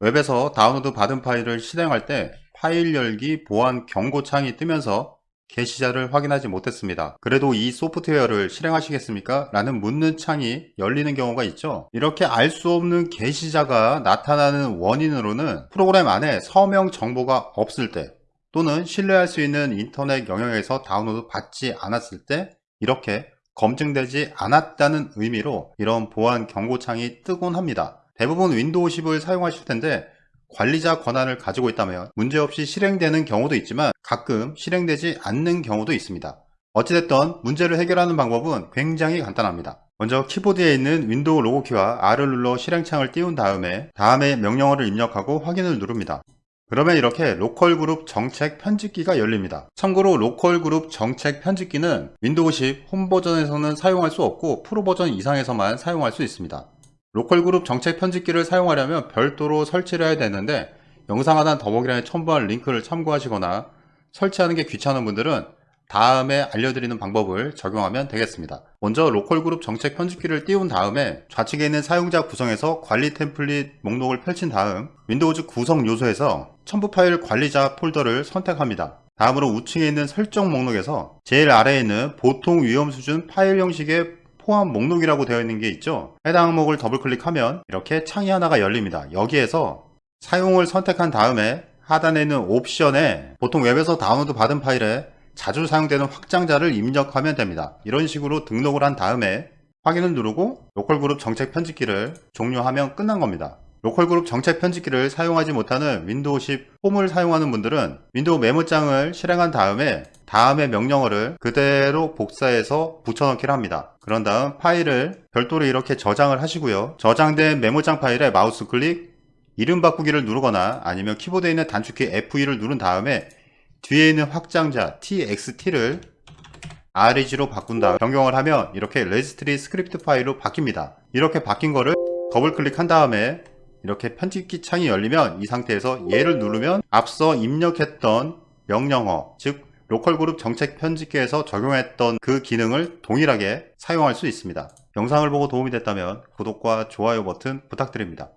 웹에서 다운로드 받은 파일을 실행할 때 파일 열기 보안 경고 창이 뜨면서 게시자를 확인하지 못했습니다. 그래도 이 소프트웨어를 실행하시겠습니까? 라는 묻는 창이 열리는 경우가 있죠. 이렇게 알 수 없는 게시자가 나타나는 원인으로는 프로그램 안에 서명 정보가 없을 때 또는 신뢰할 수 있는 인터넷 영역에서 다운로드 받지 않았을 때 이렇게 검증되지 않았다는 의미로 이런 보안 경고창이 뜨곤 합니다. 대부분 윈도우 10을 사용하실 텐데 관리자 권한을 가지고 있다면 문제없이 실행되는 경우도 있지만 가끔 실행되지 않는 경우도 있습니다. 어찌됐든 문제를 해결하는 방법은 굉장히 간단합니다. 먼저 키보드에 있는 윈도우 로고키와 R을 눌러 실행창을 띄운 다음에 다음에 명령어를 입력하고 확인을 누릅니다. 그러면 이렇게 로컬 그룹 정책 편집기가 열립니다. 참고로 로컬 그룹 정책 편집기는 윈도우 10 홈 버전에서는 사용할 수 없고 프로 버전 이상에서만 사용할 수 있습니다. 로컬 그룹 정책 편집기를 사용하려면 별도로 설치를 해야 되는데 영상 하단 더보기란에 첨부한 링크를 참고하시거나 설치하는 게 귀찮은 분들은 다음에 알려드리는 방법을 적용하면 되겠습니다. 먼저 로컬 그룹 정책 편집기를 띄운 다음에 좌측에 있는 사용자 구성에서 관리 템플릿 목록을 펼친 다음 윈도우즈 구성 요소에서 첨부 파일 관리자 폴더를 선택합니다. 다음으로 우측에 있는 설정 목록에서 제일 아래에 있는 보통 위험 수준 파일 형식의 포함 목록이라고 되어 있는 게 있죠? 해당 항목을 더블 클릭하면 이렇게 창이 하나가 열립니다. 여기에서 사용을 선택한 다음에 하단에 있는 옵션에 보통 웹에서 다운로드 받은 파일에 자주 사용되는 확장자를 입력하면 됩니다. 이런 식으로 등록을 한 다음에 확인을 누르고 로컬 그룹 정책 편집기를 종료하면 끝난 겁니다 로컬 그룹 정책 편집기를 사용하지 못하는 윈도우 10 홈을 사용하는 분들은 윈도우 메모장을 실행한 다음에 다음의 명령어를 그대로 복사해서 붙여넣기를 합니다. 그런 다음 파일을 별도로 이렇게 저장을 하시고요. 저장된 메모장 파일에 마우스 클릭, 이름 바꾸기를 누르거나 아니면 키보드에 있는 단축키 F2를 누른 다음에 뒤에 있는 확장자 txt를 reg로 바꾼 다음 변경을 하면 이렇게 레지스트리 스크립트 파일로 바뀝니다. 이렇게 바뀐 거를 더블 클릭한 다음에 이렇게 편집기 창이 열리면 이 상태에서 얘를 누르면 앞서 입력했던 명령어 즉 로컬 그룹 정책 편집기에서 적용했던 그 기능을 동일하게 사용할 수 있습니다. 영상을 보고 도움이 됐다면 구독과 좋아요 버튼 부탁드립니다.